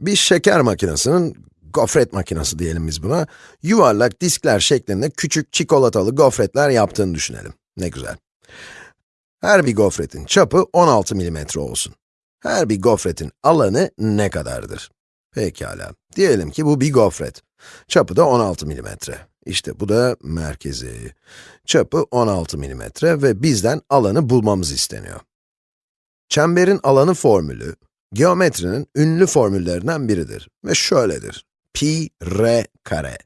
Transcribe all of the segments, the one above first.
Bir şeker makinesinin, gofret makinesi diyelim biz buna, yuvarlak diskler şeklinde küçük çikolatalı gofretler yaptığını düşünelim. Ne güzel. Her bir gofretin çapı 16 mm olsun. Her bir gofretin alanı ne kadardır? Pekala. Diyelim ki bu bir gofret. Çapı da 16 mm. İşte bu da merkezi. Çapı 16 mm ve bizden alanı bulmamız isteniyor. Çemberin alanı formülü, geometrinin ünlü formüllerinden biridir ve şöyledir. Pi r kare.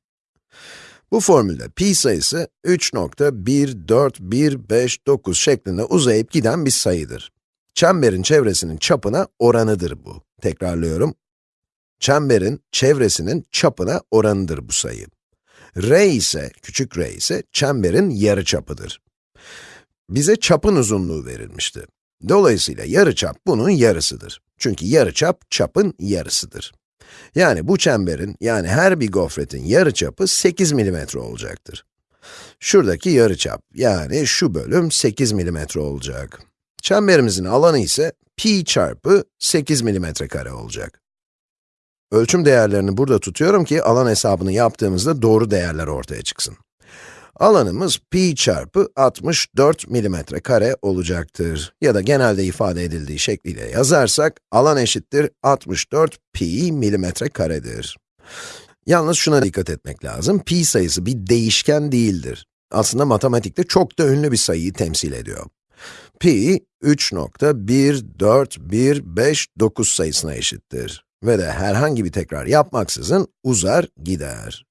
Bu formülde pi sayısı 3.14159 şeklinde uzayıp giden bir sayıdır. Çemberin çevresinin çapına oranıdır bu. Tekrarlıyorum. Çemberin çevresinin çapına oranıdır bu sayı. r ise, küçük r ise çemberin yarıçapıdır. Bize çapın uzunluğu verilmişti. Dolayısıyla yarıçap bunun yarısıdır. Çünkü yarıçap çapın yarısıdır. Yani bu çemberin, yani her bir gofretin yarıçapı 8 mm olacaktır. Şuradaki yarıçap, yani şu bölüm 8 mm olacak. Çemberimizin alanı ise pi çarpı 8 mm kare olacak. Ölçüm değerlerini burada tutuyorum ki alan hesabını yaptığımızda doğru değerler ortaya çıksın. Alanımız pi çarpı 64 milimetre kare olacaktır. Ya da genelde ifade edildiği şekliyle yazarsak, alan eşittir 64 pi milimetre karedir. Yalnız şuna dikkat etmek lazım, pi sayısı bir değişken değildir. Aslında matematikte çok da ünlü bir sayıyı temsil ediyor. Pi, 3.14159 sayısına eşittir. Ve de herhangi bir tekrar yapmaksızın uzar gider.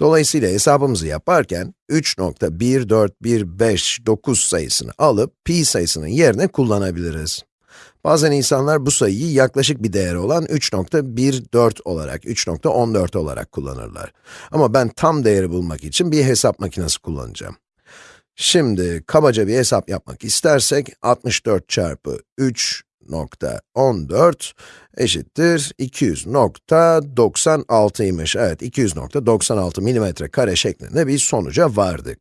Dolayısıyla hesabımızı yaparken 3.14159 sayısını alıp pi sayısının yerine kullanabiliriz. Bazen insanlar bu sayıyı yaklaşık bir değeri olan 3.14 olarak, 3.14 olarak kullanırlar. Ama ben tam değeri bulmak için bir hesap makinesi kullanacağım. Şimdi kabaca bir hesap yapmak istersek, 64 çarpı 3 200.14 eşittir 200.96'ymış. Evet, 200.96 milimetre kare şeklinde bir sonuca vardık.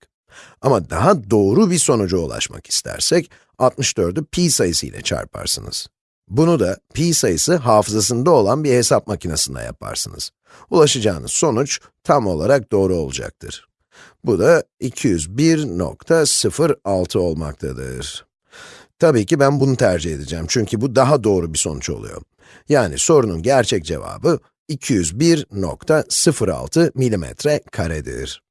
Ama daha doğru bir sonuca ulaşmak istersek, 64'ü pi sayısı ile çarparsınız. Bunu da pi sayısı hafızasında olan bir hesap makinesinde yaparsınız. Ulaşacağınız sonuç tam olarak doğru olacaktır. Bu da 201.06 olmaktadır. Tabii ki ben bunu tercih edeceğim çünkü bu daha doğru bir sonuç oluyor. Yani sorunun gerçek cevabı 201.06 milimetre karedir.